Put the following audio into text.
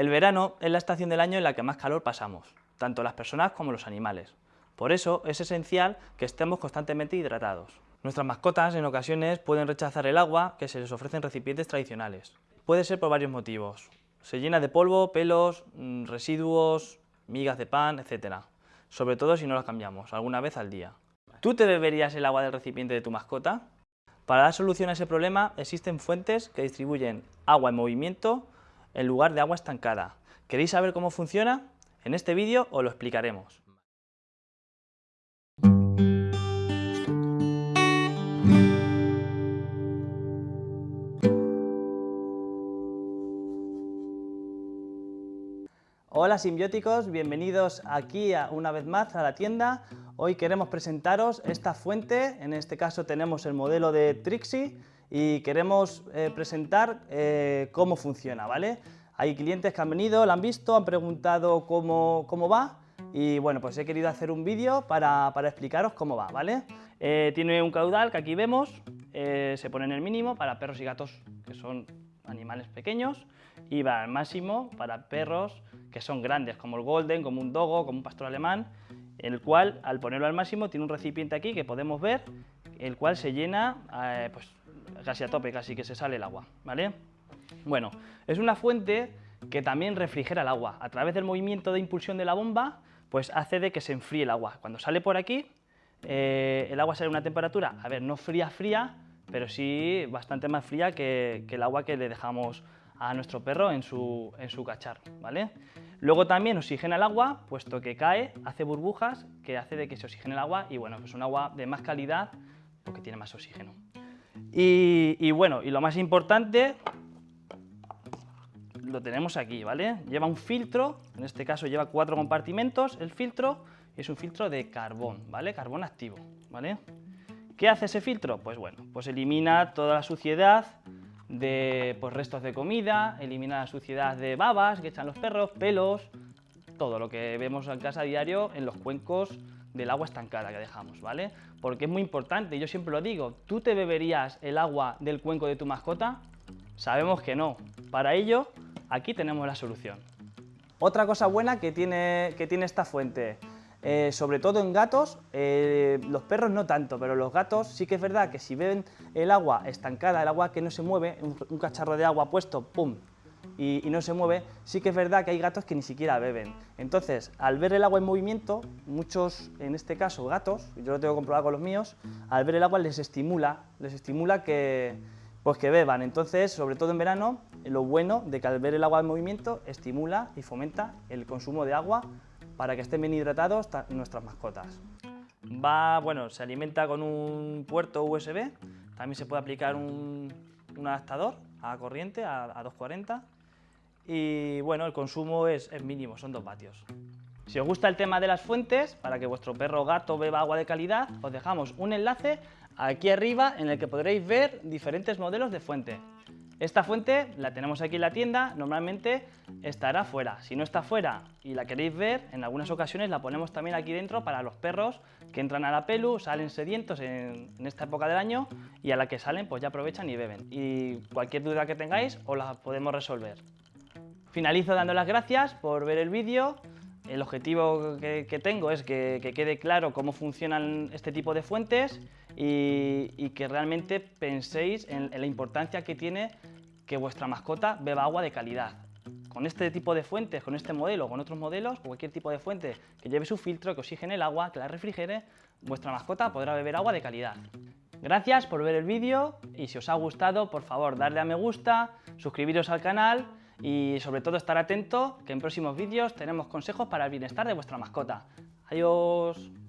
El verano es la estación del año en la que más calor pasamos, tanto las personas como los animales. Por eso es esencial que estemos constantemente hidratados. Nuestras mascotas en ocasiones pueden rechazar el agua que se les ofrece en recipientes tradicionales. Puede ser por varios motivos. Se llena de polvo, pelos, mm, residuos, migas de pan, etc. Sobre todo si no las cambiamos, alguna vez al día. ¿Tú te beberías el agua del recipiente de tu mascota? Para dar solución a ese problema existen fuentes que distribuyen agua en movimiento en lugar de agua estancada. ¿Queréis saber cómo funciona? En este vídeo os lo explicaremos. Hola simbióticos, bienvenidos aquí una vez más a la tienda. Hoy queremos presentaros esta fuente, en este caso tenemos el modelo de Trixie y queremos eh, presentar eh, cómo funciona, ¿vale? Hay clientes que han venido, la han visto, han preguntado cómo, cómo va y bueno, pues he querido hacer un vídeo para, para, explicaros cómo va, ¿vale? Eh, tiene un caudal que aquí vemos, se pone en el mínimo para perros y gatos que son animales pequeños y va al máximo para perros que son grandes, como el golden, como un dogo, como un pastor alemán, el cual al ponerlo al máximo tiene un recipiente aquí que podemos ver, el cual se llena eh, pues, casi a tope, casi que se sale el agua, ¿vale? Bueno, es una fuente que también refrigera el agua. A través del movimiento de impulsión de la bomba, pues hace de que se enfríe el agua. Cuando sale por aquí, eh, el agua sale a una temperatura, a ver, no fría, fría, pero sí bastante más fría que, el agua que le dejamos a nuestro perro en su, en cacharro, ¿vale? Luego también oxigena el agua, puesto que cae, hace burbujas, que hace de que se oxigene el agua y bueno, es un agua de más calidad porque tiene más oxígeno. Y, bueno, y lo más importante, lo tenemos aquí, ¿vale? Lleva un filtro, en este caso lleva cuatro compartimentos, el filtro, es un filtro de carbón, ¿vale? Carbón activo, ¿vale? ¿Qué hace ese filtro? Pues bueno, pues elimina toda la suciedad, de pues, restos de comida, elimina la suciedad de babas que echan los perros, pelos, todo lo que vemos en casa a diario en los cuencos del agua estancada que dejamos, ¿vale? Porque es muy importante, yo siempre lo digo, ¿tú te beberías el agua del cuenco de tu mascota? Sabemos que no. Para ello, aquí tenemos la solución. Otra cosa buena que tiene, que tiene esta fuente, eh, sobre todo en gatos, eh, los perros no tanto, pero los gatos sí que es verdad que si ven el agua estancada, el agua que no se mueve, un, cacharro de agua puesto, ¡pum!, y, no se mueve, sí que es verdad que hay gatos que ni siquiera beben. Entonces, al ver el agua en movimiento, muchos, en este caso gatos, yo lo tengo comprobado con los míos, al ver el agua les estimula, les estimula que, pues que beban. Entonces, sobre todo en verano, lo bueno de que al ver el agua en movimiento estimula y fomenta el consumo de agua para que estén bien hidratados nuestras mascotas. Va, bueno, se alimenta con un puerto USB, también se puede aplicar un, adaptador a corriente, a, 240, y bueno, el consumo es, mínimo, son 2 vatios. Si os gusta el tema de las fuentes, para que vuestro perro o gato beba agua de calidad, os dejamos un enlace aquí arriba en el que podréis ver diferentes modelos de fuente. Esta fuente la tenemos aquí en la tienda, normalmente estará fuera. Si no está fuera y la queréis ver, en algunas ocasiones la ponemos también aquí dentro para los perros que entran a la pelu, salen sedientos en, esta época del año y a la que salen pues ya aprovechan y beben. Y cualquier duda que tengáis os la podemos resolver. Finalizo dando las gracias por ver el vídeo. El objetivo que, tengo es que, quede claro cómo funcionan este tipo de fuentes y, que realmente penséis en, la importancia que tiene que vuestra mascota beba agua de calidad. Con este tipo de fuentes, con este modelo, con otros modelos, cualquier tipo de fuente que lleve su filtro, que oxigene el agua, que la refrigere, vuestra mascota podrá beber agua de calidad. Gracias por ver el vídeo y si os ha gustado, por favor, darle a me gusta, suscribiros al canal y sobre todo estar atento que en próximos vídeos tenemos consejos para el bienestar de vuestra mascota. Adiós.